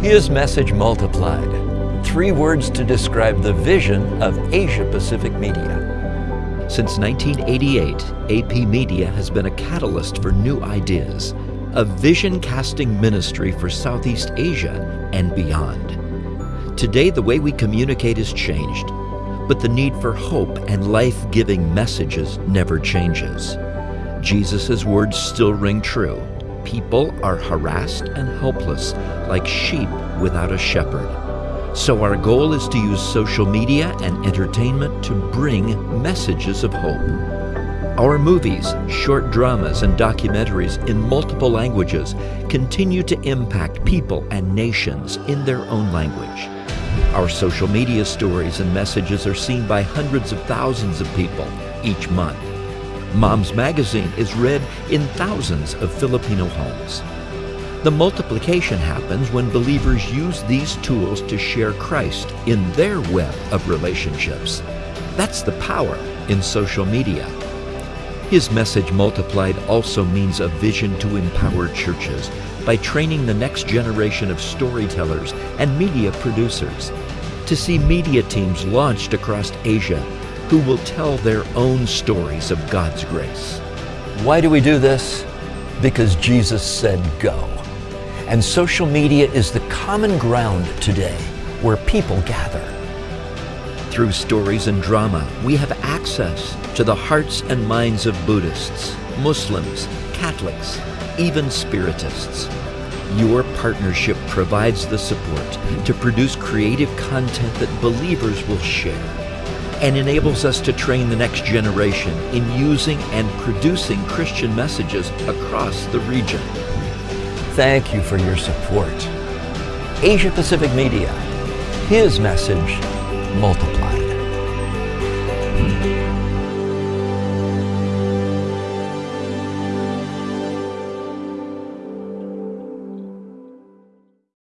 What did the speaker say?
His message multiplied. Three words to describe the vision of Asia Pacific Media. Since 1988, AP Media has been a catalyst for new ideas, a vision casting ministry for Southeast Asia and beyond. Today, the way we communicate has changed, but the need for hope and life giving messages never changes. Jesus' words still ring true. People are harassed and helpless, like sheep without a shepherd. So, our goal is to use social media and entertainment to bring messages of hope. Our movies, short dramas, and documentaries in multiple languages continue to impact people and nations in their own language. Our social media stories and messages are seen by hundreds of thousands of people each month. Mom's Magazine is read in thousands of Filipino homes. The multiplication happens when believers use these tools to share Christ in their web of relationships. That's the power in social media. His message multiplied also means a vision to empower churches by training the next generation of storytellers and media producers. To see media teams launched across Asia who will tell their own stories of God's grace. Why do we do this? Because Jesus said go. And social media is the common ground today where people gather. Through stories and drama, we have access to the hearts and minds of Buddhists, Muslims, Catholics, even Spiritists. Your partnership provides the support to produce creative content that believers will share and enables us to train the next generation in using and producing Christian messages across the region. Thank you for your support. Asia Pacific Media, his message multiplied.